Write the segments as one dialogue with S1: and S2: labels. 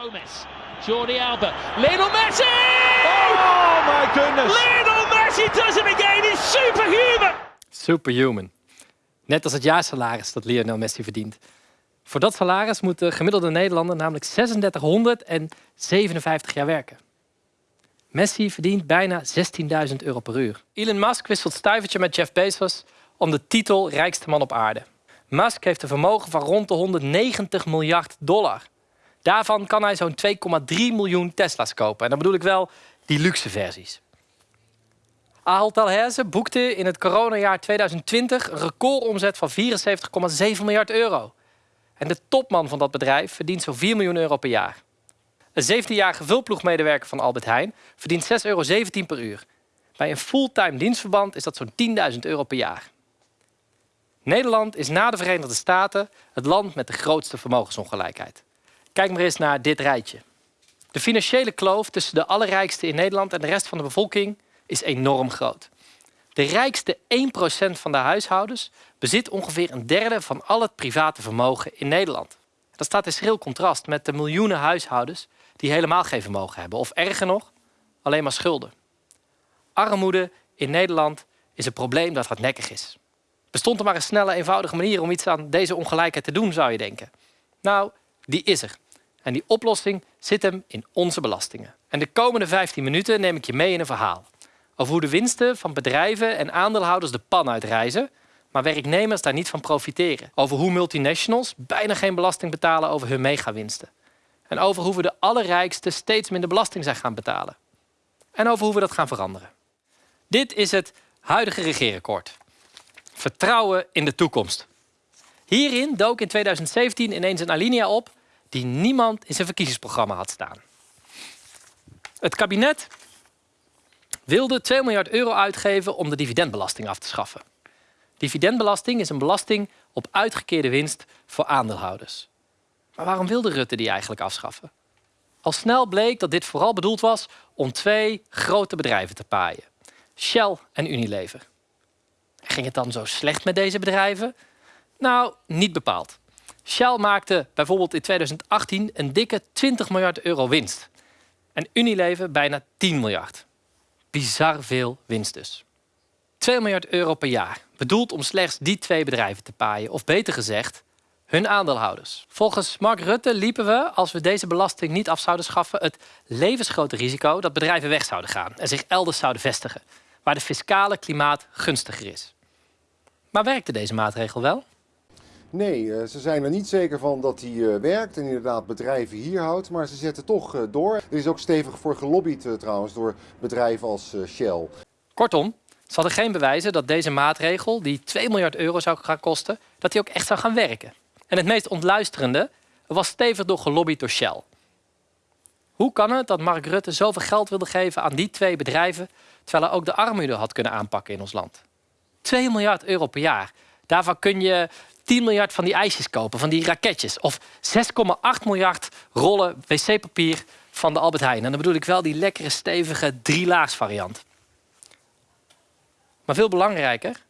S1: Gomez, Jordi Alba, Lionel Messi!
S2: Oh my goodness!
S1: Lionel Messi does it again. He's superhuman.
S3: Superhuman. Net als het jaarsalaris dat Lionel Messi verdient. Voor dat salaris moet de gemiddelde Nederlander namelijk 3657 jaar werken. Messi verdient bijna 16.000 euro per uur. Elon Musk wisselt stuivertje met Jeff Bezos om de titel rijkste man op aarde. Musk heeft een vermogen van rond de 190 miljard dollar. Daarvan kan hij zo'n 2,3 miljoen Tesla's kopen. En dan bedoel ik wel die luxe versies. Ahold Delhaize boekte in het coronajaar 2020 een recordomzet van 74,7 miljard euro. En de topman van dat bedrijf verdient zo'n 4 miljoen euro per jaar. Een 17-jarige vulploegmedewerker van Albert Heijn verdient 6,17 euro per uur. Bij een fulltime dienstverband is dat zo'n 10.000 euro per jaar. Nederland is na de Verenigde Staten het land met de grootste vermogensongelijkheid. Kijk maar eens naar dit rijtje. De financiële kloof tussen de allerrijkste in Nederland en de rest van de bevolking is enorm groot. De rijkste 1% van de huishoudens bezit ongeveer een derde van al het private vermogen in Nederland. Dat staat in schril contrast met de miljoenen huishoudens die helemaal geen vermogen hebben. Of erger nog, alleen maar schulden. Armoede in Nederland is een probleem dat hardnekkig is. Bestond er maar een snelle, eenvoudige manier om iets aan deze ongelijkheid te doen, zou je denken. Nou, die is er. En die oplossing zit hem in onze belastingen. En de komende 15 minuten neem ik je mee in een verhaal. Over hoe de winsten van bedrijven en aandeelhouders de pan uitreizen, maar werknemers daar niet van profiteren. Over hoe multinationals bijna geen belasting betalen over hun megawinsten. En over hoe we de allerrijkste steeds minder belasting zijn gaan betalen. En over hoe we dat gaan veranderen. Dit is het huidige regeerakkoord. Vertrouwen in de toekomst. Hierin dook in 2017 ineens een alinea op die niemand in zijn verkiezingsprogramma had staan. Het kabinet wilde 2 miljard euro uitgeven om de dividendbelasting af te schaffen. Dividendbelasting is een belasting op uitgekeerde winst voor aandeelhouders. Maar waarom wilde Rutte die eigenlijk afschaffen? Al snel bleek dat dit vooral bedoeld was om twee grote bedrijven te paaien: Shell en Unilever. Ging het dan zo slecht met deze bedrijven? Nou, niet bepaald. Shell maakte bijvoorbeeld in 2018 een dikke 20 miljard euro winst. En Unilever bijna 10 miljard. Bizar veel winst dus. 2 miljard euro per jaar, bedoeld om slechts die twee bedrijven te paaien. Of beter gezegd, hun aandeelhouders. Volgens Mark Rutte liepen we, als we deze belasting niet af zouden schaffen, het levensgrote risico dat bedrijven weg zouden gaan en zich elders zouden vestigen, waar de fiscale klimaat gunstiger is. Maar werkte deze maatregel wel?
S4: Nee, eh, ze zijn er niet zeker van dat die eh, werkt en inderdaad bedrijven hier houdt, maar ze zetten toch eh, door. Er is ook stevig voor gelobbyd trouwens door bedrijven als Shell.
S3: Kortom, ze hadden geen bewijzen dat deze maatregel, die 2 miljard euro zou gaan kosten, dat die ook echt zou gaan werken. En het meest ontluisterende was stevig door gelobbyd door Shell. Hoe kan het dat Mark Rutte zoveel geld wilde geven aan die twee bedrijven, terwijl hij ook de armoede had kunnen aanpakken in ons land? 2 miljard euro per jaar. Daarvan kun je 10 miljard van die ijsjes kopen, van die raketjes. Of 6,8 miljard rollen wc-papier van de Albert Heijn. En dan bedoel ik wel die lekkere, stevige drielaags variant. Maar veel belangrijker,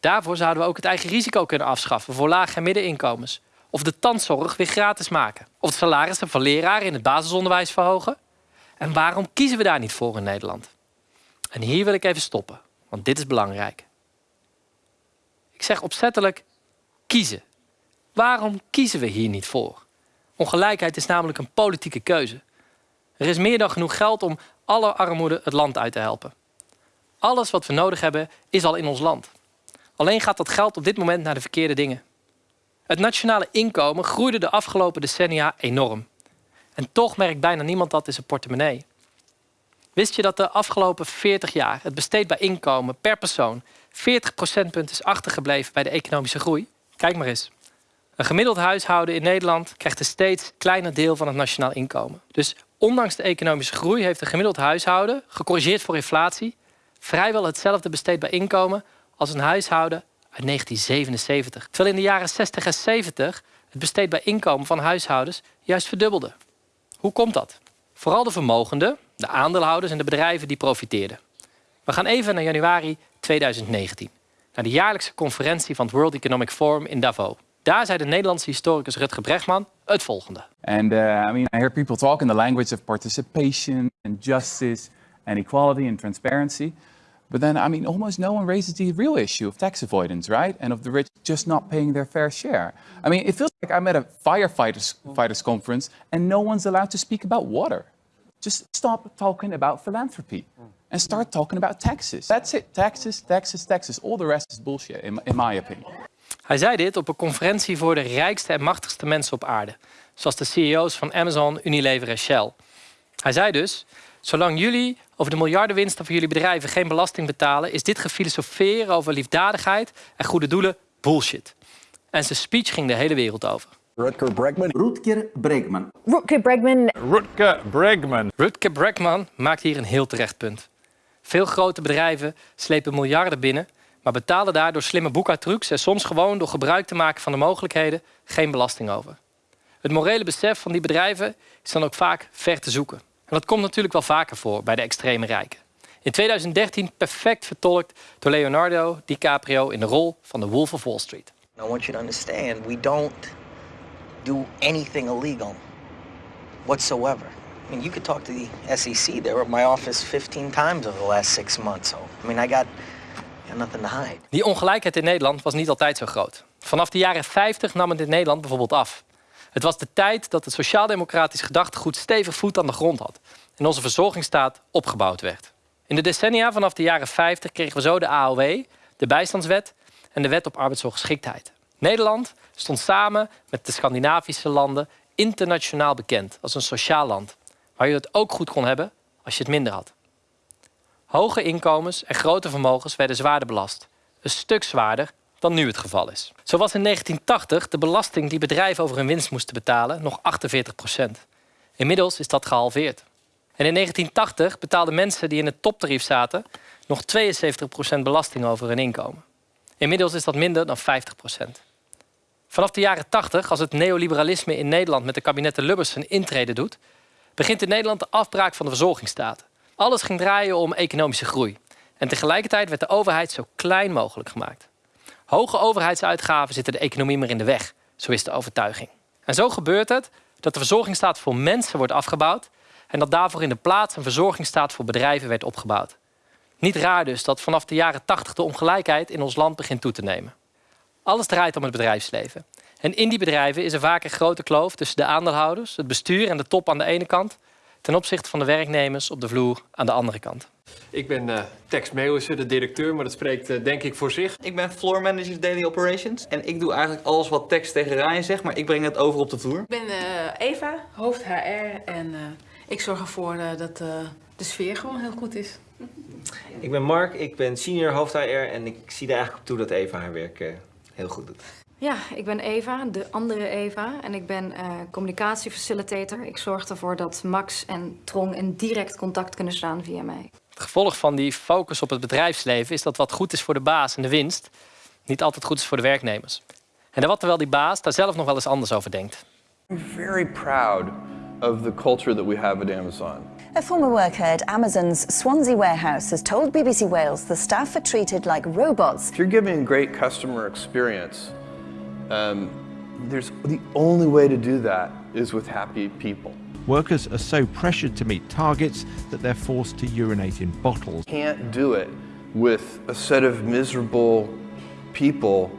S3: daarvoor zouden we ook het eigen risico kunnen afschaffen voor lage en middeninkomens. Of de tandzorg weer gratis maken. Of de salarissen van leraren in het basisonderwijs verhogen. En waarom kiezen we daar niet voor in Nederland? En hier wil ik even stoppen, want dit is belangrijk. Ik zeg opzettelijk kiezen. Waarom kiezen we hier niet voor? Ongelijkheid is namelijk een politieke keuze. Er is meer dan genoeg geld om alle armoede het land uit te helpen. Alles wat we nodig hebben is al in ons land. Alleen gaat dat geld op dit moment naar de verkeerde dingen. Het nationale inkomen groeide de afgelopen decennia enorm. En toch merkt bijna niemand dat in zijn portemonnee. Wist je dat de afgelopen 40 jaar het besteedbaar inkomen per persoon 40 procentpunt is achtergebleven bij de economische groei? Kijk maar eens. Een gemiddeld huishouden in Nederland krijgt een steeds kleiner deel van het nationaal inkomen. Dus ondanks de economische groei heeft een gemiddeld huishouden, gecorrigeerd voor inflatie, vrijwel hetzelfde besteedbaar inkomen als een huishouden uit 1977. Terwijl in de jaren 60 en 70 het besteedbaar inkomen van huishoudens juist verdubbelde. Hoe komt dat? Vooral de vermogenden, de aandeelhouders en de bedrijven die profiteerden. We gaan even naar januari 2019, naar de jaarlijkse conferentie van het World Economic Forum in Davos. Daar zei de Nederlandse historicus Rutger Bregman het volgende.
S5: And uh, I mean, I hear people talk in the language of participation and justice and equality and transparency. But then, I mean, almost no one raises the real issue of tax avoidance, right? And of the rich just not paying their fair share. I mean, it feels like I'm at a firefighters fighters conference and no one's allowed to speak about water. Just stop talking about philanthropy and start talking about taxes. That's it. Taxes, taxes, taxes. All the rest is bullshit, in, in my opinion.
S3: Hij zei dit op een conferentie voor de rijkste en machtigste mensen op aarde, zoals de CEO's van Amazon, Unilever en Shell. Hij zei dus: Zolang jullie over de miljardenwinsten van jullie bedrijven geen belasting betalen, is dit gefilosoferen over liefdadigheid en goede doelen bullshit. En zijn speech ging de hele wereld over.
S6: Rutger Bregman.
S7: Rutger Bregman.
S8: Rutger Bregman.
S2: Rutger Bregman.
S3: Rutger Bregman maakt hier een heel terecht punt. Veel grote bedrijven slepen miljarden binnen, maar betalen daar door slimme boekhoudtrucs en soms gewoon door gebruik te maken van de mogelijkheden geen belasting over. Het morele besef van die bedrijven is dan ook vaak ver te zoeken. En dat komt natuurlijk wel vaker voor bij de extreme rijken. In 2013 perfect vertolkt door Leonardo DiCaprio in de rol van de Wolf of Wall Street.
S9: I want you to understand we don't do anything illegal whatsoever. I mean, you could talk to the SEC. They were at my office 15 times over the last six months. So, I mean, I got, nothing to hide.
S3: Die ongelijkheid in Nederland was niet altijd zo groot. Vanaf de jaren 50 nam het in Nederland bijvoorbeeld af. Het was de tijd dat het sociaal-democratisch gedachtegoed stevig voet aan de grond had en onze verzorgingsstaat opgebouwd werd. In de decennia vanaf de jaren 50 kregen we zo de AOW, de bijstandswet en de wet op arbeidsongeschiktheid. Nederland stond samen met de Scandinavische landen internationaal bekend als een sociaal land, waar je het ook goed kon hebben als je het minder had. Hoge inkomens en grote vermogens werden zwaarder belast, een stuk zwaarder dan nu het geval is. Zo was in 1980 de belasting die bedrijven over hun winst moesten betalen nog 48 procent. Inmiddels is dat gehalveerd. En in 1980 betaalden mensen die in het toptarief zaten nog 72 procent belasting over hun inkomen. Inmiddels is dat minder dan 50 procent. Vanaf de jaren 80, als het neoliberalisme in Nederland met de kabinetten Lubbers zijn intrede doet, begint in Nederland de afbraak van de verzorgingsstaat. Alles ging draaien om economische groei. En tegelijkertijd werd de overheid zo klein mogelijk gemaakt. Hoge overheidsuitgaven zitten de economie meer in de weg, zo is de overtuiging. En zo gebeurt het dat de verzorgingsstaat voor mensen wordt afgebouwd en dat daarvoor in de plaats een verzorgingsstaat voor bedrijven werd opgebouwd. Niet raar dus dat vanaf de jaren 80 de ongelijkheid in ons land begint toe te nemen. Alles draait om het bedrijfsleven. En in die bedrijven is er vaak een grote kloof tussen de aandeelhouders, het bestuur en de top aan de ene kant, ten opzichte van de werknemers op de vloer aan de andere kant.
S10: Ik ben uh, Tex Meeuwissen, de directeur, maar dat spreekt uh, denk ik voor zich.
S11: Ik ben floor manager Daily Operations en ik doe eigenlijk alles wat Tex tegen Ryan zegt, maar ik breng het over op de vloer.
S12: Ik ben uh, Eva, hoofd HR en ik zorg ervoor dat de sfeer gewoon heel goed is.
S13: Ik ben Mark, ik ben senior hoofd HR en ik zie er eigenlijk op toe dat Eva haar werk heel goed doet.
S14: Ja, ik ben Eva, de andere Eva. En ik ben uh, communicatiefacilitator. Ik zorg ervoor dat Max en Trong in direct contact kunnen staan via mij.
S3: Het gevolg van die focus op het bedrijfsleven is dat wat goed is voor de baas en de winst, niet altijd goed is voor de werknemers. En dat terwijl die baas daar zelf nog wel eens anders over denkt.
S15: I'm very proud of the culture that we have at Amazon.
S16: A former worker at Amazon's Swansea warehouse has told BBC Wales the staff are treated like robots.
S15: If you're giving a great customer experience, um, there's the only way to do that is with happy people.
S2: Workers are so pressured to meet targets that they're forced to urinate in bottles.
S15: Can't do it with a set of miserable people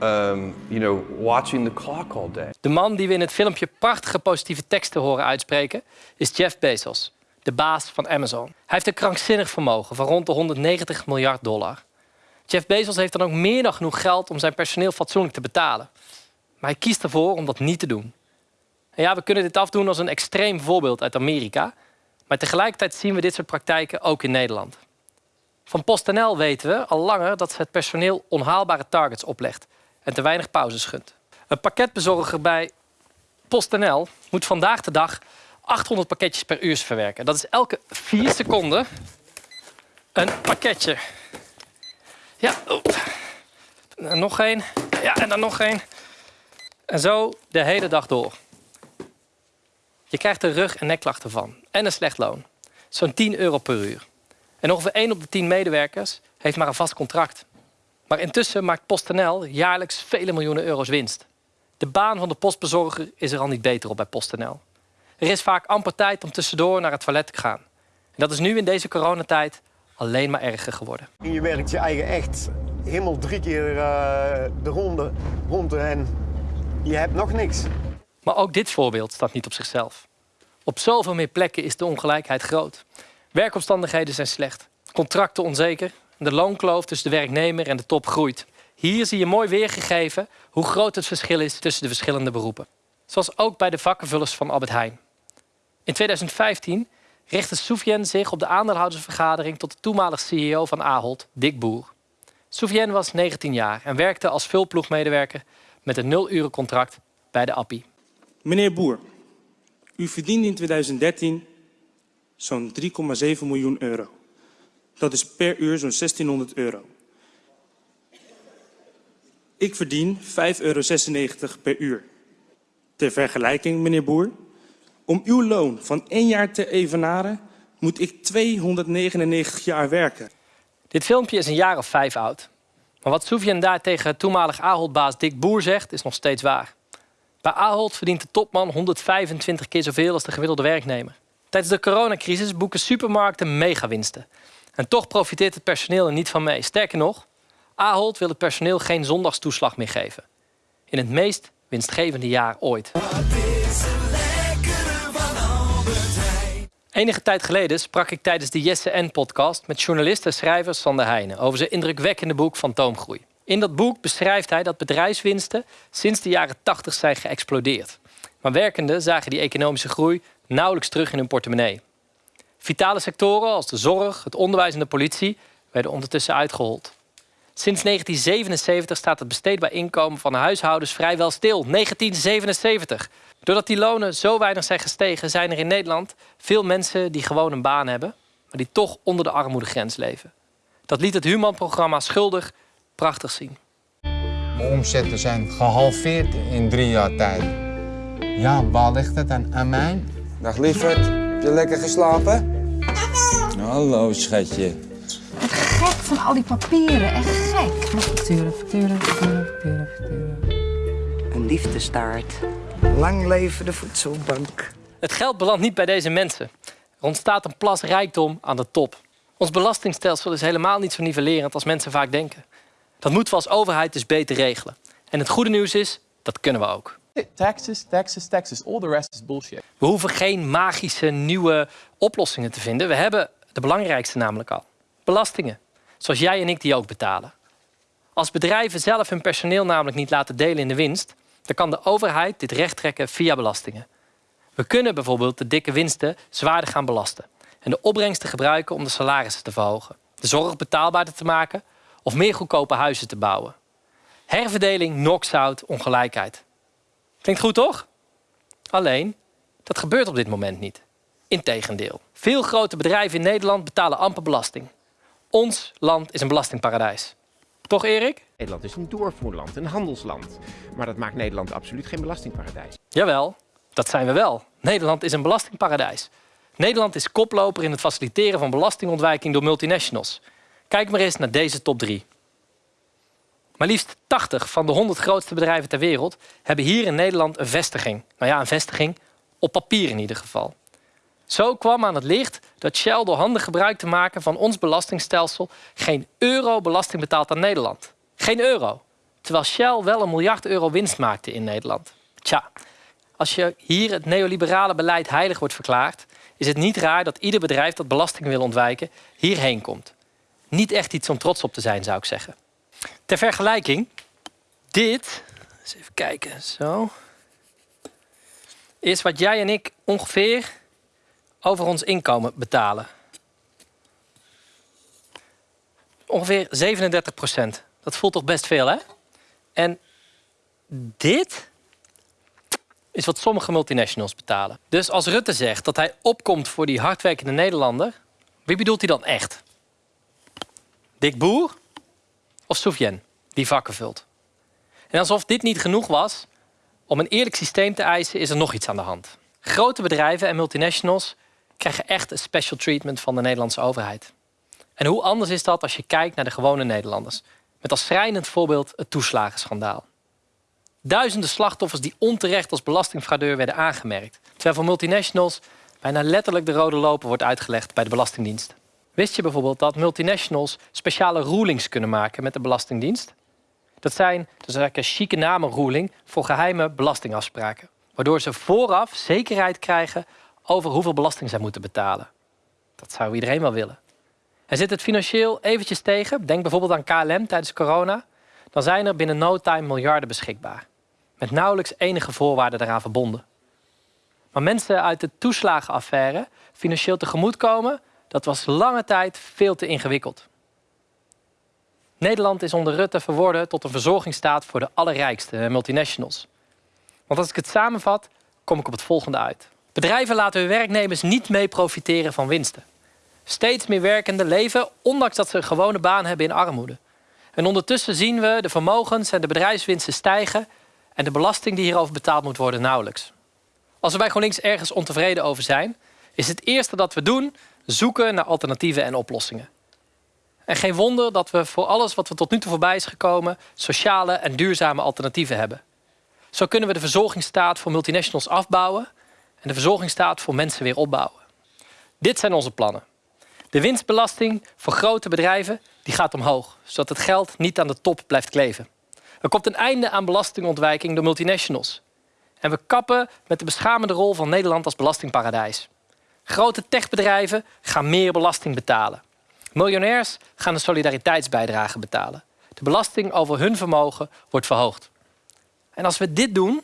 S15: um, you know, watching the clock all day.
S3: De man die we in het filmpje prachtige positieve teksten horen uitspreken is Jeff Bezos, de baas van Amazon. Hij heeft een krankzinnig vermogen van rond de 190 miljard dollar. Jeff Bezos heeft dan ook meer dan genoeg geld om zijn personeel fatsoenlijk te betalen. Maar hij kiest ervoor om dat niet te doen. En ja, we kunnen dit afdoen als een extreem voorbeeld uit Amerika. Maar tegelijkertijd zien we dit soort praktijken ook in Nederland. Van PostNL weten we al langer dat ze het personeel onhaalbare targets oplegt en te weinig pauzes gunt. Een pakketbezorger bij PostNL moet vandaag de dag 800 pakketjes per uur verwerken. Dat is elke 4 seconden een pakketje. Ja, nog één. Ja, en dan nog één. En zo de hele dag door. Je krijgt er rug- en nekklachten van. En een slecht loon. Zo'n 10 euro per uur. En ongeveer 1 op de 10 medewerkers heeft maar een vast contract. Maar intussen maakt PostNL jaarlijks vele miljoenen euro's winst. De baan van de postbezorger is er al niet beter op bij PostNL. Er is vaak amper tijd om tussendoor naar het toilet te gaan. En dat is nu in deze coronatijd alleen maar erger geworden.
S6: Je werkt je eigen echt helemaal drie keer uh, de ronde rond en je hebt nog niks.
S3: Maar ook dit voorbeeld staat niet op zichzelf. Op zoveel meer plekken is de ongelijkheid groot. Werkomstandigheden zijn slecht, contracten onzeker, de loonkloof tussen de werknemer en de top groeit. Hier zie je mooi weergegeven hoe groot het verschil is tussen de verschillende beroepen. Zoals ook bij de vakkenvullers van Albert Heijn. In 2015 richtte Soufiane zich op de aandeelhoudersvergadering tot de toenmalig CEO van Ahold, Dick Boer. Soufiane was 19 jaar en werkte als vulploegmedewerker met een nul contract bij de Appie.
S7: Meneer Boer, u verdiende in 2013 zo'n 3,7 miljoen euro. Dat is per uur zo'n 1600 euro. Ik verdien 5,96 euro per uur. Ter vergelijking, meneer Boer, om uw loon van één jaar te evenaren, moet ik 299 jaar werken.
S3: Dit filmpje is een jaar of vijf oud. Maar wat Soufiane daar tegen toenmalig Ahold-baas Dick Boer zegt, is nog steeds waar. Bij Ahold verdient de topman 125 keer zoveel als de gemiddelde werknemer. Tijdens de coronacrisis boeken supermarkten megawinsten. En toch profiteert het personeel er niet van mee. Sterker nog, Ahold wil het personeel geen zondagstoeslag meer geven. In het meest winstgevende jaar ooit. Enige tijd geleden sprak ik tijdens de Jesse N-podcast met journalist en schrijver Sander Heijnen over zijn indrukwekkende boek Fantoomgroei. In dat boek beschrijft hij dat bedrijfswinsten sinds de jaren 80 zijn geëxplodeerd. Maar werkenden zagen die economische groei nauwelijks terug in hun portemonnee. Vitale sectoren als de zorg, het onderwijs en de politie werden ondertussen uitgehold. Sinds 1977 staat het besteedbaar inkomen van de huishoudens vrijwel stil. 1977. Doordat die lonen zo weinig zijn gestegen, zijn er in Nederland veel mensen die gewoon een baan hebben, maar die toch onder de armoedegrens leven. Dat liet het Human-programma Schuldig prachtig zien.
S8: Mijn omzetten zijn gehalveerd in drie jaar tijd. Ja, waar ligt het aan, aan mij?
S17: Dag lieverd, heb je lekker geslapen? Hallo schatje.
S18: Van al die papieren, echt gek. Facturen, facturen, facturen, facturen, facturen.
S19: Een liefdestaart. Lang leven de voedselbank.
S3: Het geld belandt niet bij deze mensen. Er ontstaat een plas rijkdom aan de top. Ons belastingstelsel is helemaal niet zo nivellerend als mensen vaak denken. Dat moeten we als overheid dus beter regelen. En het goede nieuws is, dat kunnen we ook.
S5: Taxes, taxes, taxes. All the rest is bullshit.
S3: We hoeven geen magische nieuwe oplossingen te vinden. We hebben de belangrijkste namelijk al. Belastingen. Zoals jij en ik die ook betalen. Als bedrijven zelf hun personeel namelijk niet laten delen in de winst, dan kan de overheid dit recht trekken via belastingen. We kunnen bijvoorbeeld de dikke winsten zwaarder gaan belasten en de opbrengsten gebruiken om de salarissen te verhogen, de zorg betaalbaarder te maken of meer goedkope huizen te bouwen. Herverdeling knocks out ongelijkheid. Klinkt goed, toch? Alleen, dat gebeurt op dit moment niet. Integendeel. Veel grote bedrijven in Nederland betalen amper belasting. Ons land is een belastingparadijs. Toch, Erik?
S20: Nederland is een doorvoerland, een handelsland. Maar dat maakt Nederland absoluut geen belastingparadijs.
S3: Jawel, dat zijn we wel. Nederland is een belastingparadijs. Nederland is koploper in het faciliteren van belastingontwijking door multinationals. Kijk maar eens naar deze top 3. Maar liefst 80 van de 100 grootste bedrijven ter wereld hebben hier in Nederland een vestiging. Nou ja, een vestiging op papier in ieder geval. Zo kwam aan het licht dat Shell door handig gebruik te maken van ons belastingstelsel geen euro belasting betaalt aan Nederland. Geen euro. Terwijl Shell wel een miljard euro winst maakte in Nederland. Tja, als je hier het neoliberale beleid heilig wordt verklaard, is het niet raar dat ieder bedrijf dat belasting wil ontwijken hierheen komt. Niet echt iets om trots op te zijn, zou ik zeggen. Ter vergelijking, dit, eens even kijken, zo, is wat jij en ik ongeveer over ons inkomen betalen. Ongeveer 37 procent. Dat voelt toch best veel, hè? En dit is wat sommige multinationals betalen. Dus als Rutte zegt dat hij opkomt voor die hardwerkende Nederlander, wie bedoelt hij dan echt? Dick Boer of Soufiane, die vakken vult? En alsof dit niet genoeg was, om een eerlijk systeem te eisen, is er nog iets aan de hand. Grote bedrijven en multinationals krijgen echt een special treatment van de Nederlandse overheid. En hoe anders is dat als je kijkt naar de gewone Nederlanders? Met als schrijnend voorbeeld het toeslagenschandaal. Duizenden slachtoffers die onterecht als belastingfraudeur werden aangemerkt. Terwijl voor multinationals bijna letterlijk de rode loper wordt uitgelegd bij de Belastingdienst. Wist je bijvoorbeeld dat multinationals speciale rulings kunnen maken met de Belastingdienst? Dat zijn dus een chique namen ruling voor geheime belastingafspraken. Waardoor ze vooraf zekerheid krijgen over hoeveel belasting zij moeten betalen. Dat zou iedereen wel willen. En zit het financieel eventjes tegen, denk bijvoorbeeld aan KLM tijdens corona, dan zijn er binnen no time miljarden beschikbaar. Met nauwelijks enige voorwaarden daaraan verbonden. Maar mensen uit de toeslagenaffaire financieel tegemoetkomen, dat was lange tijd veel te ingewikkeld. Nederland is onder Rutte verworden tot een verzorgingsstaat voor de allerrijkste multinationals. Want als ik het samenvat, kom ik op het volgende uit. Bedrijven laten hun werknemers niet mee profiteren van winsten. Steeds meer werkenden leven, ondanks dat ze een gewone baan hebben in armoede. En ondertussen zien we de vermogens en de bedrijfswinsten stijgen en de belasting die hierover betaald moet worden nauwelijks. Als we bij GroenLinks ergens ontevreden over zijn, is het eerste dat we doen zoeken naar alternatieven en oplossingen. En geen wonder dat we voor alles wat we tot nu toe voorbij is gekomen, sociale en duurzame alternatieven hebben. Zo kunnen we de verzorgingsstaat voor multinationals afbouwen en de verzorgingsstaat voor mensen weer opbouwen. Dit zijn onze plannen. De winstbelasting voor grote bedrijven die gaat omhoog, zodat het geld niet aan de top blijft kleven. Er komt een einde aan belastingontwijking door multinationals. En we kappen met de beschamende rol van Nederland als belastingparadijs. Grote techbedrijven gaan meer belasting betalen. Miljonairs gaan een solidariteitsbijdrage betalen. De belasting over hun vermogen wordt verhoogd. En als we dit doen,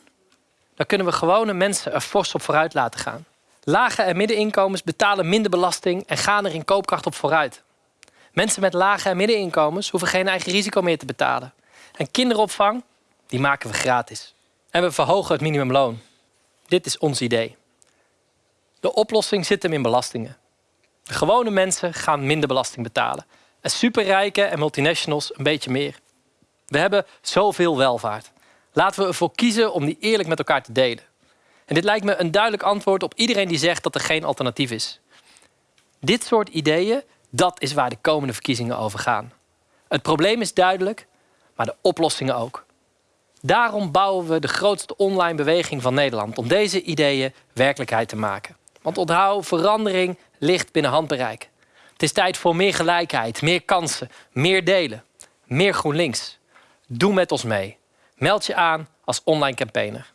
S3: dan kunnen we gewone mensen er fors op vooruit laten gaan. Lage en middeninkomens betalen minder belasting en gaan er in koopkracht op vooruit. Mensen met lage en middeninkomens hoeven geen eigen risico meer te betalen. En kinderopvang, die maken we gratis. En we verhogen het minimumloon. Dit is ons idee. De oplossing zit hem in belastingen. Gewone mensen gaan minder belasting betalen. En superrijken en multinationals een beetje meer. We hebben zoveel welvaart. Laten we ervoor kiezen om die eerlijk met elkaar te delen. En dit lijkt me een duidelijk antwoord op iedereen die zegt dat er geen alternatief is. Dit soort ideeën, dat is waar de komende verkiezingen over gaan. Het probleem is duidelijk, maar de oplossingen ook. Daarom bouwen we de grootste online beweging van Nederland om deze ideeën werkelijkheid te maken. Want onthoud, verandering ligt binnen handbereik. Het is tijd voor meer gelijkheid, meer kansen, meer delen, meer GroenLinks. Doe met ons mee. Meld je aan als online campaigner.